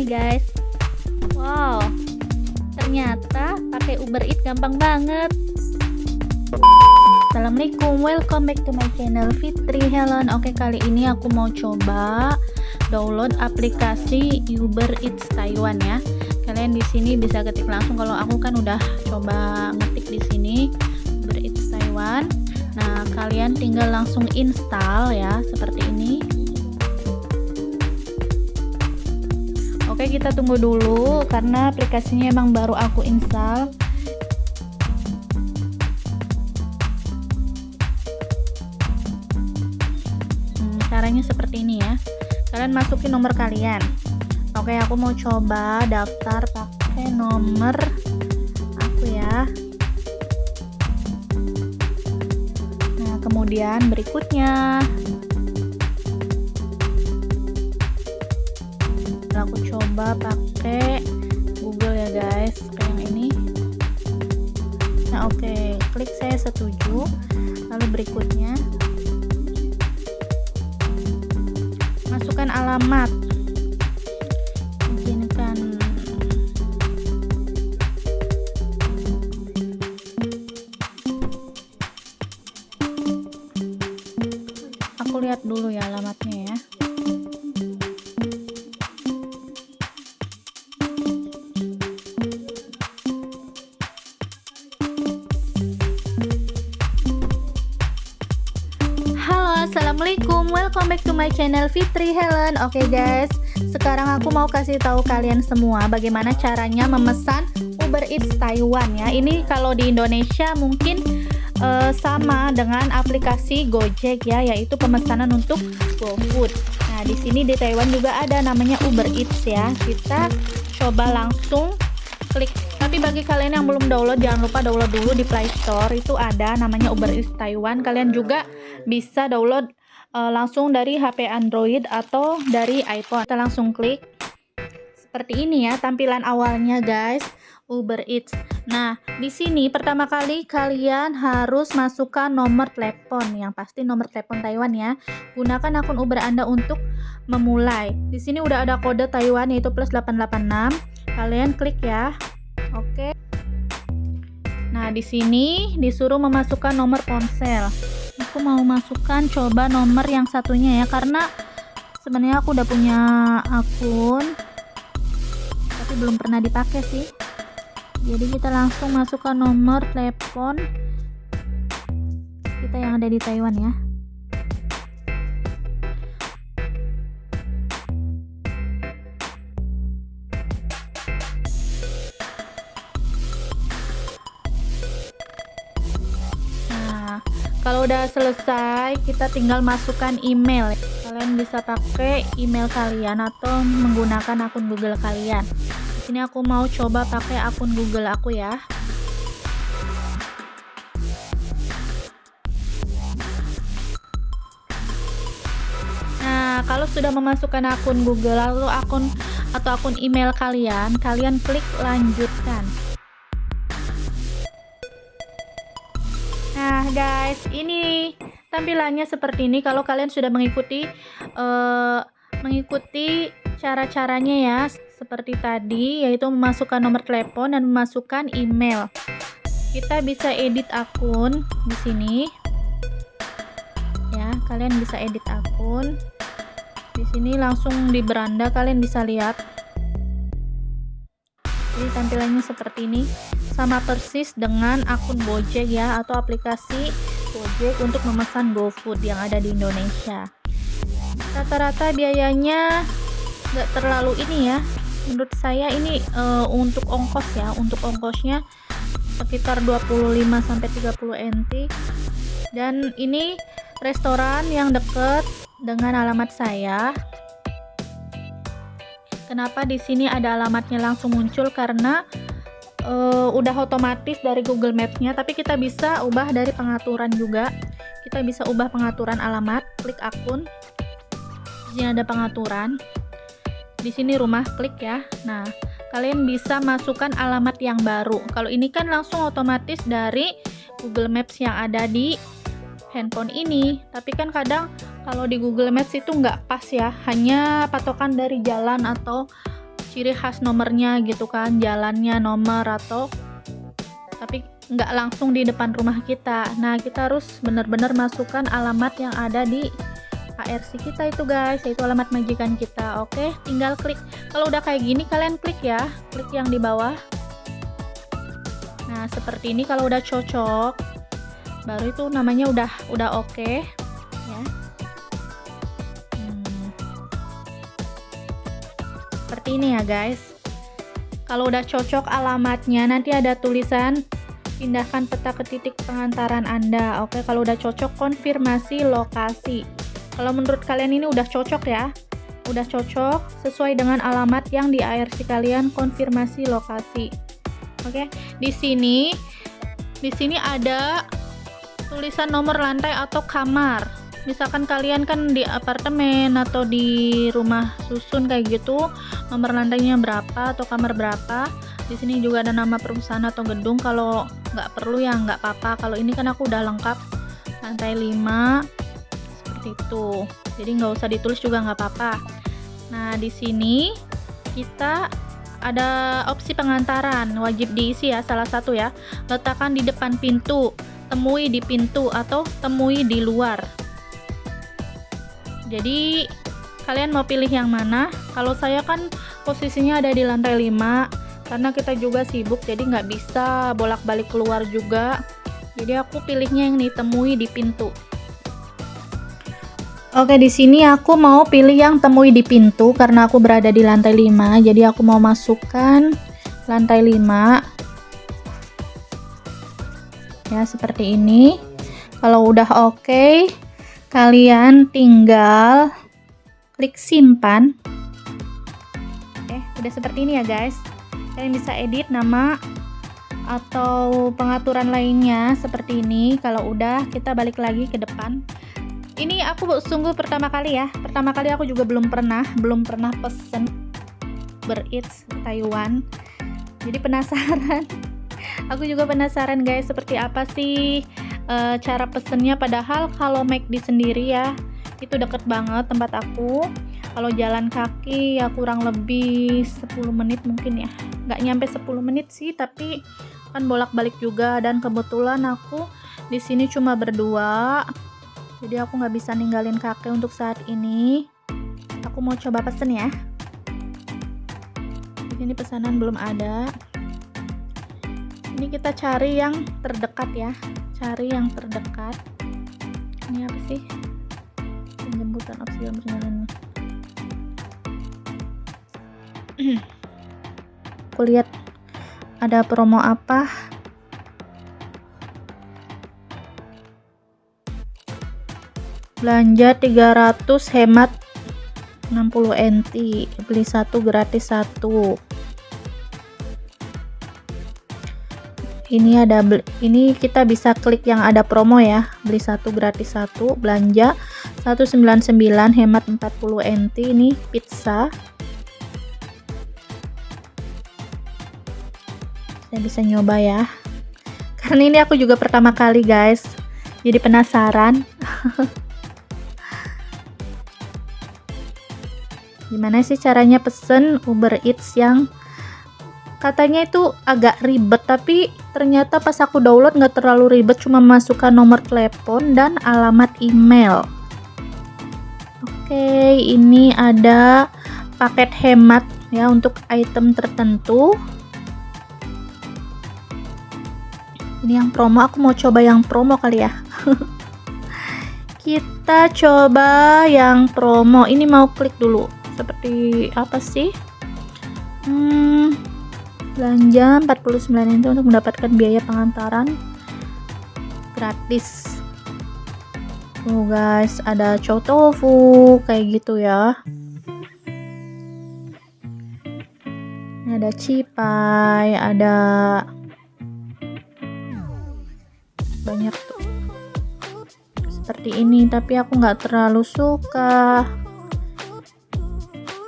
nih guys. Wow. Ternyata pakai Uber Eats gampang banget. Assalamualaikum. Welcome back to my channel Fitri Helen. Oke kali ini aku mau coba download aplikasi Uber Eats Taiwan ya. Kalian di sini bisa ketik langsung. Kalau aku kan udah coba ngetik di sini Uber Eats Taiwan. Nah kalian tinggal langsung install ya seperti ini Oke kita tunggu dulu karena aplikasinya emang baru aku install. Hmm, caranya seperti ini ya. Kalian masukin nomor kalian. Oke aku mau coba daftar pakai nomor aku ya. Nah kemudian berikutnya aku coba pakai Google ya guys kayak yang ini nah oke okay. klik saya setuju lalu berikutnya masukkan alamat Oke okay guys, sekarang aku mau kasih tahu kalian semua bagaimana caranya memesan Uber Eats Taiwan ya. Ini kalau di Indonesia mungkin uh, sama dengan aplikasi Gojek ya, yaitu pemesanan untuk GoFood. Nah, di sini di Taiwan juga ada namanya Uber Eats ya. Kita coba langsung klik tapi bagi kalian yang belum download jangan lupa download dulu di Play Store itu ada namanya Uber Eats Taiwan kalian juga bisa download uh, langsung dari HP Android atau dari iPhone. Kita langsung klik. Seperti ini ya tampilan awalnya guys. Uber Eats. Nah di sini pertama kali kalian harus masukkan nomor telepon. Yang pasti nomor telepon Taiwan ya. Gunakan akun Uber Anda untuk memulai. Di sini udah ada kode Taiwan yaitu plus 886 kalian klik ya. Oke. Nah, di sini disuruh memasukkan nomor ponsel. Aku mau masukkan coba nomor yang satunya ya karena sebenarnya aku udah punya akun tapi belum pernah dipakai sih. Jadi kita langsung masukkan nomor telepon kita yang ada di Taiwan ya. Kalau udah selesai kita tinggal masukkan email. Kalian bisa pakai email kalian atau menggunakan akun Google kalian. Di aku mau coba pakai akun Google aku ya. Nah, kalau sudah memasukkan akun Google lalu akun atau akun email kalian, kalian klik lanjutkan. Guys, ini tampilannya seperti ini. Kalau kalian sudah mengikuti uh, mengikuti cara-caranya ya, seperti tadi, yaitu memasukkan nomor telepon dan memasukkan email. Kita bisa edit akun di sini. Ya, kalian bisa edit akun. Di sini langsung di beranda kalian bisa lihat. Jadi tampilannya seperti ini sama persis dengan akun Gojek ya atau aplikasi Gojek untuk memesan GoFood yang ada di Indonesia. Rata-rata biayanya nggak terlalu ini ya. Menurut saya ini uh, untuk ongkos ya untuk ongkosnya sekitar 25 sampai 30 NT dan ini restoran yang deket dengan alamat saya. Kenapa di sini ada alamatnya langsung muncul? Karena uh, udah otomatis dari Google Maps-nya, tapi kita bisa ubah dari pengaturan juga. Kita bisa ubah pengaturan alamat, klik akun. Di sini ada pengaturan. Di sini rumah, klik ya. Nah, kalian bisa masukkan alamat yang baru. Kalau ini kan langsung otomatis dari Google Maps yang ada di handphone ini. Tapi kan kadang kalau di Google Maps itu nggak pas ya, hanya patokan dari jalan atau ciri khas nomornya gitu kan jalannya nomor atau tapi nggak langsung di depan rumah kita. Nah kita harus benar-benar masukkan alamat yang ada di ARC kita itu guys yaitu alamat majikan kita. Oke tinggal klik. Kalau udah kayak gini kalian klik ya klik yang di bawah. Nah seperti ini kalau udah cocok. Baru itu namanya udah udah oke okay, ya ini ya guys kalau udah cocok alamatnya nanti ada tulisan pindahkan peta ke titik pengantaran Anda. Oke, kalau udah cocok konfirmasi lokasi. Kalau menurut kalian ini udah cocok ya. Udah cocok sesuai dengan alamat yang di ARC kalian konfirmasi lokasi. Oke, di sini di sini ada tulisan nomor lantai atau kamar. Misalkan kalian kan di apartemen atau di rumah susun kayak gitu, nomor lantainya berapa atau kamar berapa? Di sini juga ada nama perusahaan atau gedung. Kalau nggak perlu ya nggak apa-apa. Kalau ini kan aku udah lengkap. Lantai 5 seperti itu. Jadi nggak usah ditulis juga nggak apa-apa. Nah di sini kita ada opsi pengantaran. Wajib diisi ya salah satu ya. Letakkan di depan pintu. Temui di pintu atau temui di luar. Jadi kalian mau pilih yang mana? Kalau saya kan posisinya ada di lantai 5 karena kita juga sibuk jadi nggak bisa bolak-balik keluar juga. Jadi aku pilihnya yang ditemui di pintu. Oke di sini aku mau pilih yang temui di pintu karena aku berada di lantai 5 jadi aku mau masukkan lantai 5 ya seperti ini. Kalau udah oke kalian tinggal klik simpan. Oke udah seperti ini ya guys. Kalian bisa edit nama atau pengaturan lainnya seperti ini. Kalau udah kita balik lagi ke depan. Ini aku sungguh pertama kali ya. Pertama kali aku juga belum pernah belum pernah pesen bereats Taiwan. Jadi penasaran. Aku juga penasaran guys seperti apa sih e, cara pesennya. Padahal kalau make di sendiri ya itu deket banget tempat aku. Kalau jalan kaki ya kurang lebih 10 menit mungkin ya. Nggak nyampe 10 menit sih tapi kan bolak-balik juga. Dan kebetulan aku di sini cuma berdua. Jadi aku nggak bisa ninggalin kakek untuk saat ini. Aku mau coba pesen ya. Di sini pesanan belum ada. Ini kita cari yang terdekat ya. Cari yang terdekat. Ini apa sih penjemputan opsi perjalanan aku lihat ada promo apa? Belanja 300 hemat 60 NT beli satu gratis satu. Ini ada ini kita bisa klik yang ada promo ya beli satu gratis satu belanja 199 hemat 40 NT ini pizza. Saya bisa nyoba ya. Karena ini aku juga pertama kali guys. Jadi penasaran. Gimana sih caranya pesen Uber Eats yang katanya itu agak ribet tapi ternyata pas aku download nggak terlalu ribet cuma masukkan nomor telepon dan alamat email oke ini ada paket hemat ya untuk item tertentu. Ini yang promo aku mau coba yang promo kali ya. Kita coba yang promo. Ini mau klik dulu. Seperti apa sih? Hmm, belanja 49 itu untuk mendapatkan biaya pengantaran gratis tuh guys ada chow tofu kayak gitu ya. Ada cipai ada banyak tuh. Seperti ini tapi aku nggak terlalu suka.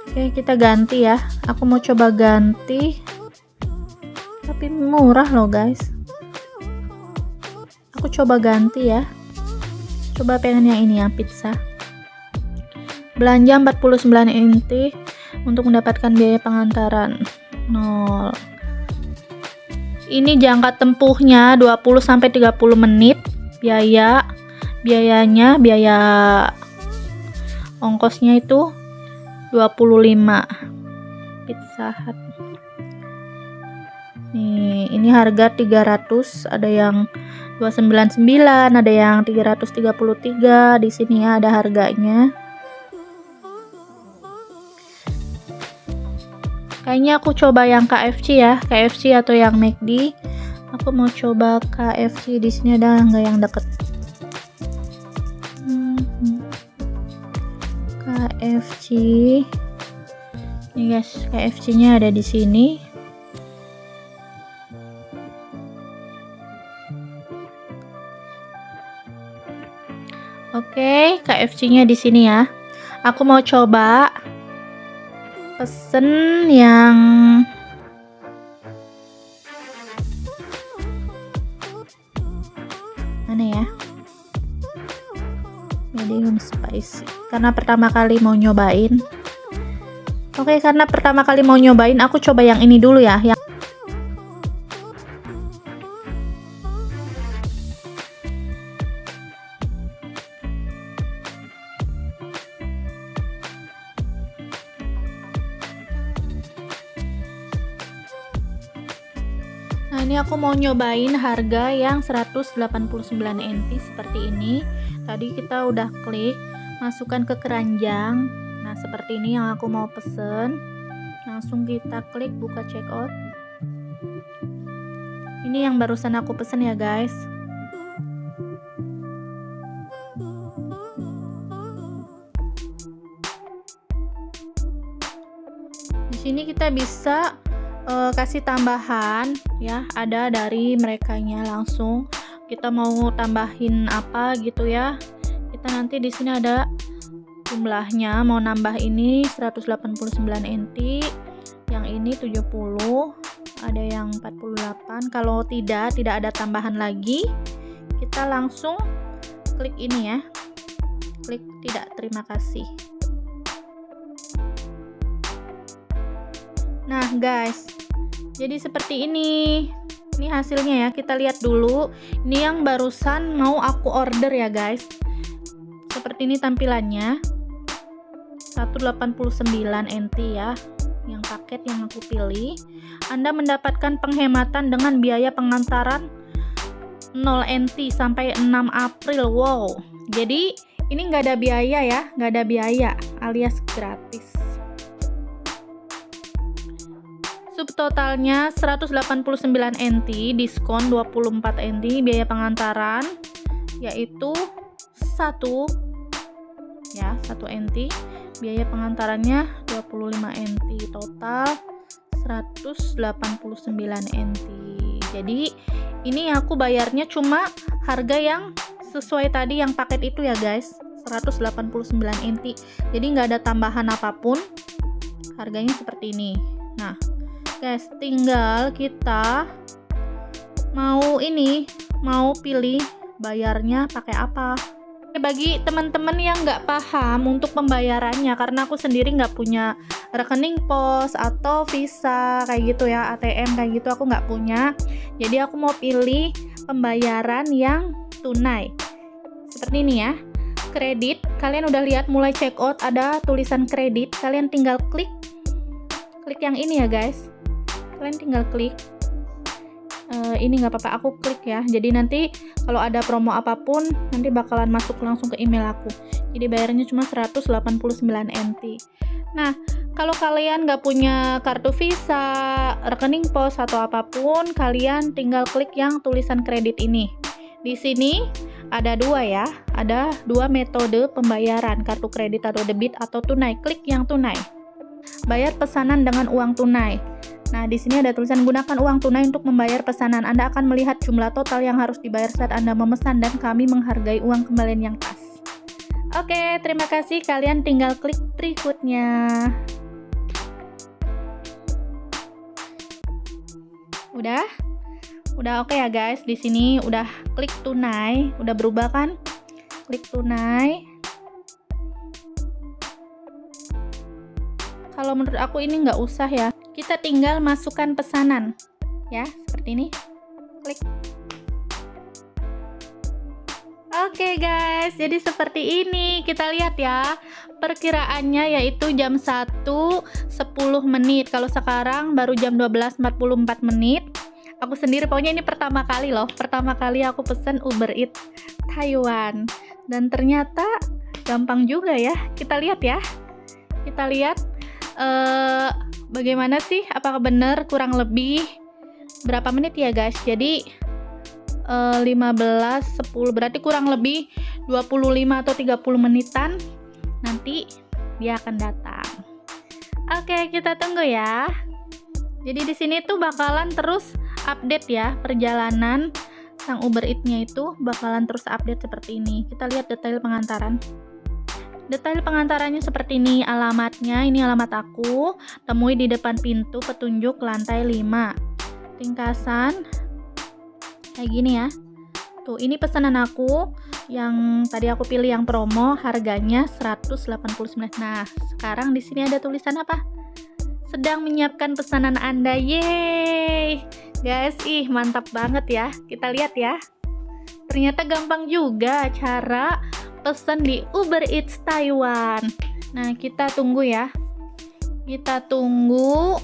Oke kita ganti ya. Aku mau coba ganti tapi murah loh guys. Aku coba ganti ya coba pengen yang ini ya pizza. Belanja 49 inti untuk mendapatkan biaya pengantaran. 0 ini jangka tempuhnya 20 sampai 30 menit. Biaya biayanya biaya ongkosnya itu 25 pizza hut nih ini harga 300 ada yang 299 ada yang 333 di sini ada harganya. Kayaknya aku coba yang KFC ya KFC atau yang McD aku mau coba KFC di sini ada nggak yang deket? KFC ini guys KFC nya ada di sini Oke, KFC nya di sini ya. Aku mau coba pesen yang mana ya? medium spicy karena pertama kali mau nyobain oke karena pertama kali mau nyobain aku coba yang ini dulu ya yang mau nyobain harga yang 189 NT seperti ini. Tadi kita udah klik masukkan ke keranjang. Nah seperti ini yang aku mau pesen. Langsung kita klik buka checkout. Ini yang barusan aku pesen ya guys. Di sini kita bisa uh, kasih tambahan ya. Ada dari mereka nya langsung. Kita mau tambahin apa gitu ya. Kita nanti di sini ada jumlahnya. Mau nambah ini 189 NT yang ini 70 ada yang 48 kalau tidak tidak ada tambahan lagi kita langsung klik ini ya. Klik tidak terima kasih nah guys. Jadi seperti ini. Ini hasilnya ya. Kita lihat dulu. Ini yang barusan mau aku order ya guys. Seperti ini tampilannya. 189 NT ya. Yang paket yang aku pilih. Anda mendapatkan penghematan dengan biaya pengantaran 0 NT sampai 6 April. Wow. Jadi ini nggak ada biaya ya. Nggak ada biaya alias gratis subtotalnya 189 NT diskon 24 NT biaya pengantaran yaitu 1 ya 1 NT biaya pengantarannya 25 NT total 189 NT jadi ini aku bayarnya cuma harga yang sesuai tadi yang paket itu ya guys. 189 NT jadi nggak ada tambahan apa pun harganya seperti ini. Nah guys tinggal kita mau ini mau pilih bayarnya pakai apa. Bagi teman-teman yang nggak paham untuk pembayarannya karena aku sendiri nggak punya rekening pos atau visa kayak gitu ya ATM kayak gitu aku nggak punya. Jadi aku mau pilih pembayaran yang tunai. Seperti ini ya kredit. Kalian udah lihat mulai check out ada tulisan kredit. Kalian tinggal klik klik yang ini ya guys kalian tinggal klik uh, ini nggak apa-apa aku klik ya. Jadi nanti kalau ada promo apa pun nanti bakalan masuk langsung ke email aku. Jadi bayarnya cuma 189 NT nah kalau kalian nggak punya kartu visa rekening pos atau apa pun kalian tinggal klik yang tulisan kredit ini. Di sini ada dua ya ada dua metode pembayaran kartu kredit atau debit atau tunai. Klik yang tunai. Bayar pesanan dengan uang tunai Nah, di sini ada tulisan gunakan uang tunai untuk membayar pesanan. Anda akan melihat jumlah total yang harus dibayar saat Anda memesan dan kami menghargai uang kembalian yang pas. Oke, terima kasih. Kalian tinggal klik berikutnya. Udah? Udah oke okay ya guys. Di sini udah klik tunai, udah berubah kan? Klik tunai. kalau menurut aku ini nggak usah ya kita tinggal masukkan pesanan. Ya seperti ini. Klik. Oke okay guys, jadi seperti ini. Kita lihat ya Perkiraannya yaitu jam 1 10 menit. Kalau sekarang baru jam 12.44 menit. Aku sendiri pokoknya ini pertama kali loh. Pertama kali aku pesen Uber Eats Taiwan. Dan ternyata gampang juga ya. Kita lihat ya. Kita lihat uh, Bagaimana sih, apakah benar kurang lebih Berapa menit ya guys? Jadi uh, 15 10 berarti kurang lebih 25 atau 30 menitan. Nanti dia akan datang. Oke kita tunggu ya. Jadi di sini tuh bakalan terus update ya perjalanan sang Uber Eats-nya itu. Bakalan terus update seperti ini. Kita lihat detail pengantaran Detail pengantarannya seperti ini, alamatnya ini alamat aku, temui di depan pintu petunjuk lantai 5. Ringkasan, kayak gini ya. Tuh ini pesanan aku. Yang tadi aku pilih yang promo harganya 189 nah sekarang di sini ada tulisan apa? Sedang menyiapkan pesanan anda. Yeay! Guys ih mantap banget ya. Kita lihat ya. Ternyata gampang juga cara pesan di Uber Eats Taiwan. Nah kita tunggu ya. Kita tunggu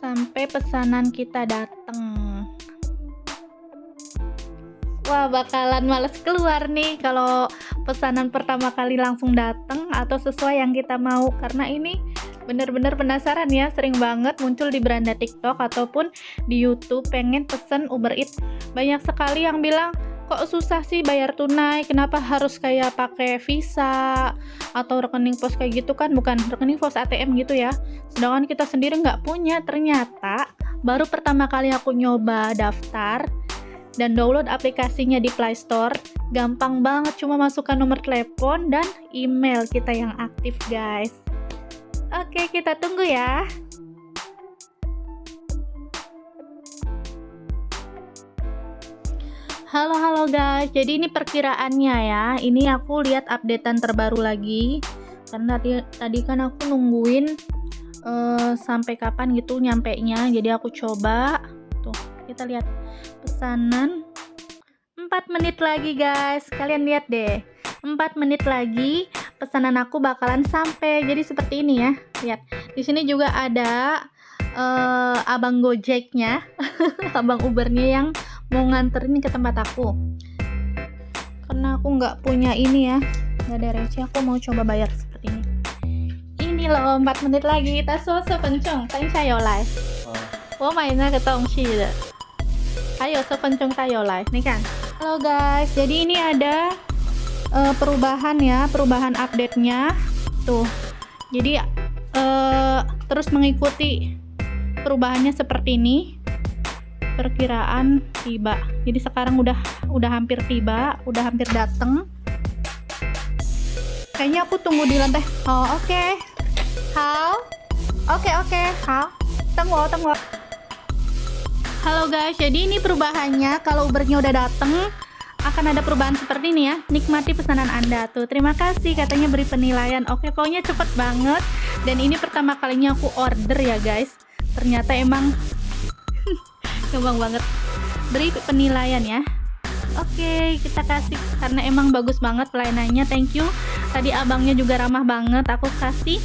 sampai pesanan kita datang wah bakalan males keluar nih kalau pesanan pertama kali langsung datang atau sesuai yang kita mau. Karena ini bener-bener penasaran ya sering banget muncul di beranda tiktok ataupun di youtube pengen pesen Uber Eats. Banyak sekali yang bilang kok susah sih bayar tunai? Kenapa harus kayak pakai visa atau rekening pos kayak gitu kan? Bukan rekening pos ATM gitu ya. Sedangkan kita sendiri nggak punya. Ternyata baru pertama kali aku nyoba daftar dan download aplikasinya di Play Store gampang banget. Cuma masukkan nomor telepon dan email kita yang aktif guys. Oke kita tunggu ya Halo halo guys, jadi ini perkiraannya ya. Ini aku lihat updatean terbaru lagi. Karena tadi, tadi kan aku nungguin uh, sampai kapan gitu nyampe nya. Jadi aku coba. Tuh, kita lihat pesanan 4 menit lagi guys. Kalian lihat deh. 4 menit lagi pesanan aku bakalan sampai. Jadi seperti ini ya. Lihat. Di sini juga ada uh, abang Gojeknya, abang Ubernya yang mau nganterin ke tempat aku. Karena aku nggak punya ini ya nggak ada receh aku mau coba bayar seperti ini. Ini loh 4 menit lagi kita so-so pencong tadi saya live oh main ke tongsi ayo so pencong saya live nih kan? Halo guys. Jadi ini ada uh, perubahan ya perubahan update nya tuh. Jadi uh, terus mengikuti perubahannya seperti ini perkiraan tiba. Jadi sekarang udah udah hampir tiba udah hampir dateng. Kayaknya aku tunggu di lantai oh oke. Okay. how oke okay, oke. Okay. how tunggu tunggu. Halo guys. Jadi ini perubahannya kalau ubernya udah dateng akan ada perubahan seperti ini ya. Nikmati pesanan anda. Tuh terima kasih. Katanya beri penilaian. Oke pokoknya cepet banget. Dan ini pertama kalinya aku order ya guys. Ternyata emang gampang banget beri penilaian ya Oke, kita kasih karena emang bagus banget pelayanannya. Thank you. Tadi abangnya juga ramah banget. Aku kasih.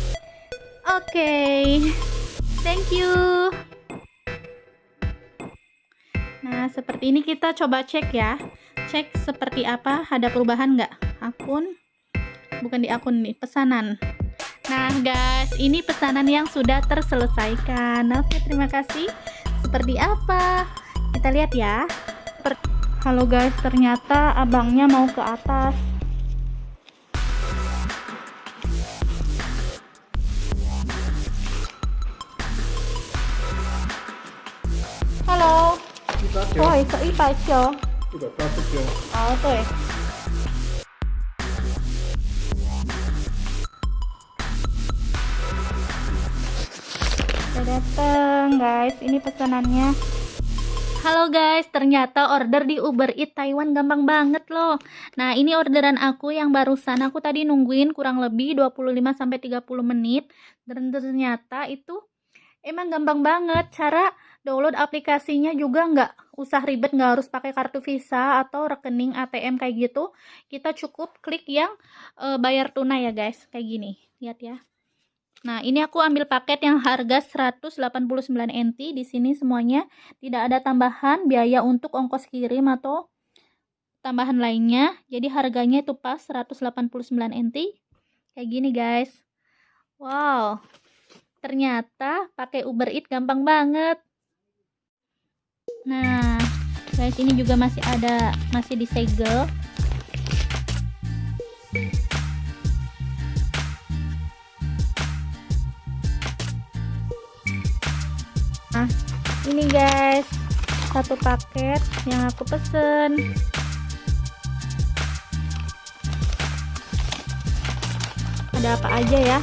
Oke. Thank you. Nah, seperti ini kita coba cek ya. Cek seperti apa, ada perubahan nggak? Akun bukan di akun nih, pesanan. Nah, guys, ini pesanan yang sudah terselesaikan. Oke, terima kasih seperti apa? Kita lihat ya. Halo guys ternyata abangnya mau ke atas. Halo. Oh oh udah dateng guys ini pesanannya Halo guys, ternyata order di Uber Eats Taiwan gampang banget loh. Nah, ini orderan aku yang barusan. Aku tadi nungguin kurang lebih 25 sampai 30 menit dan ternyata itu emang gampang banget. Cara download aplikasinya juga nggak usah ribet, nggak harus pakai kartu Visa atau rekening ATM kayak gitu. Kita cukup klik yang e, bayar tunai ya guys, kayak gini. Lihat ya. Nah, ini aku ambil paket yang harga 189 NT. Di sini semuanya tidak ada tambahan biaya untuk ongkos kirim atau tambahan lainnya. Jadi harganya itu pas 189 NT. Kayak gini, guys. Wow. Ternyata pakai Uber Eats gampang banget. Nah, guys, ini juga masih ada masih disegel. Nah ini guys satu paket yang aku pesen. Ada apa aja ya?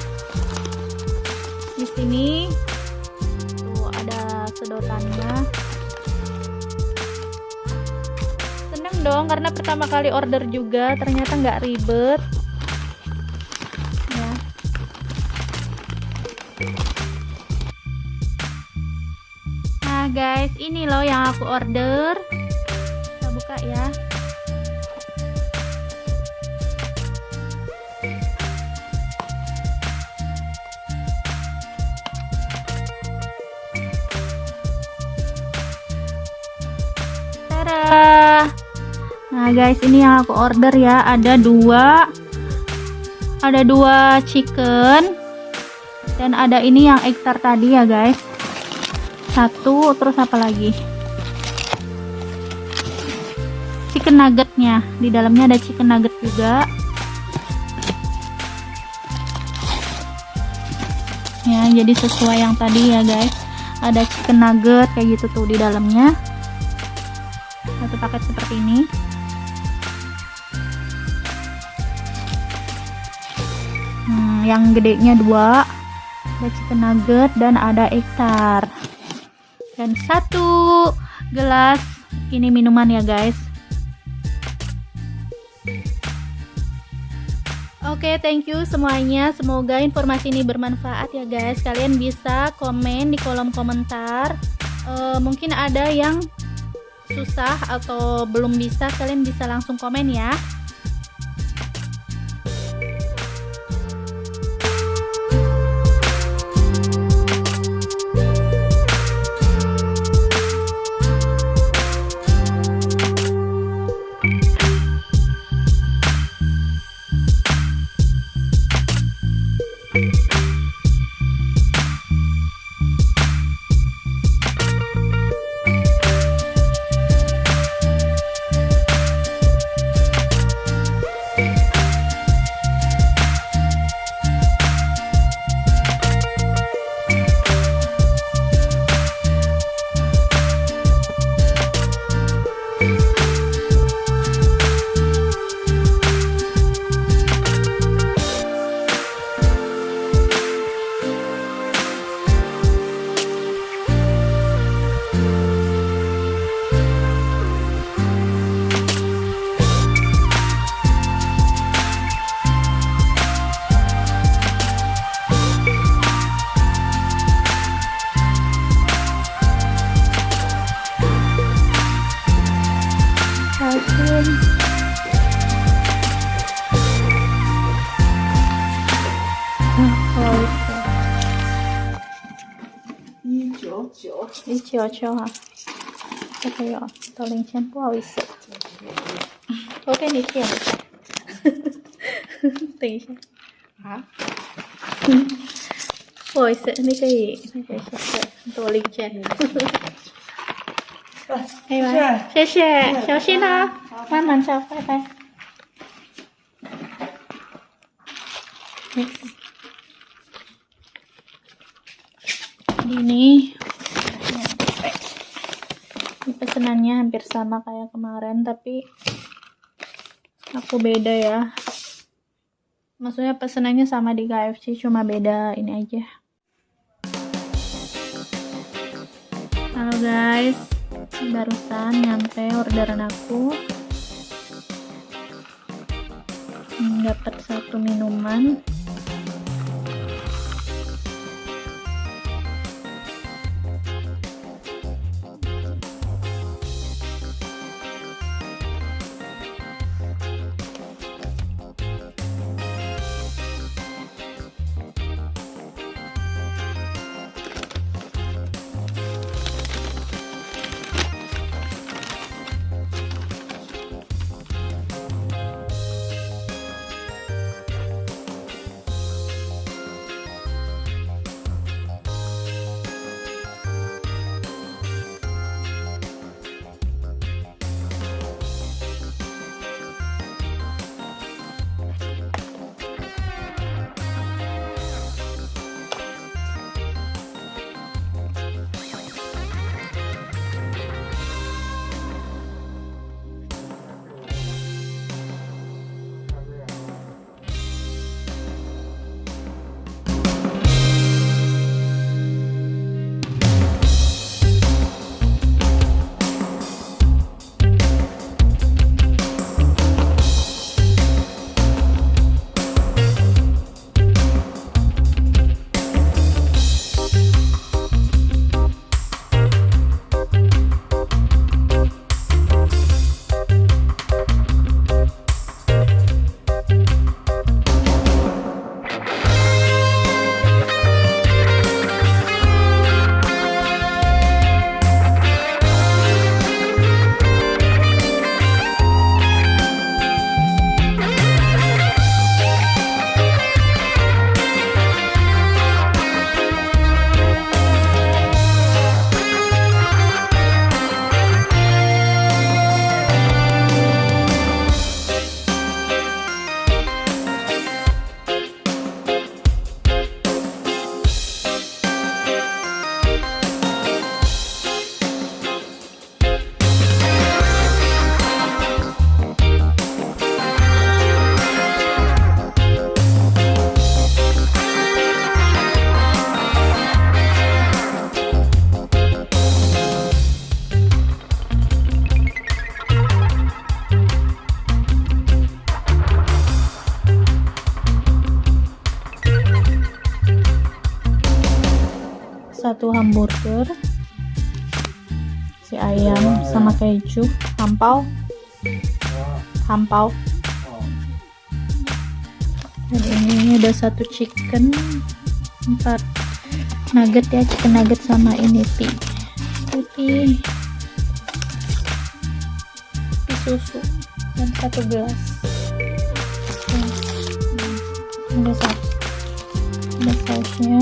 Di sini tuh ada sedotannya. Seneng dong karena pertama kali order juga ternyata nggak ribet guys. Ini loh yang aku order. Kita buka ya! Nah guys ini yang aku order ya. Ada dua. Ada dua chicken. Dan ada ini yang ektar tadi ya guys satu terus apa lagi? Chicken nuggetnya. Di dalamnya ada chicken nugget juga. Ya jadi sesuai yang tadi ya guys. Ada chicken nugget kayak gitu tuh di dalamnya. Satu paket seperti ini. Hmm, yang gedenya dua. Ada chicken nugget dan ada ektar dan satu gelas ini minuman ya guys Oke, okay, thank you semuanya. Semoga informasi ini bermanfaat ya guys. Kalian bisa komen di kolom komentar. Uh, mungkin ada yang susah atau belum bisa, kalian bisa langsung komen ya. 一九九哈，这个有到零钱，不好意思，我给你点一下，等一下。啊，嗯不好意思，你可以那个谢谢多零钱。可以吗？谢。谢，小心啊，慢慢走，拜拜。Hampir sama kayak kemarin tapi aku beda ya. Maksudnya pesenannya sama di KFC cuma beda ini aja. Halo guys. Barusan nyampe orderan aku. Dapat satu minuman keju hampau. Hampau. Dan ini ada satu chicken empat. Nugget ya chicken nugget sama ini pi. Putih. Pi susu. Dan satu gelas. Ada saus. Ada sausnya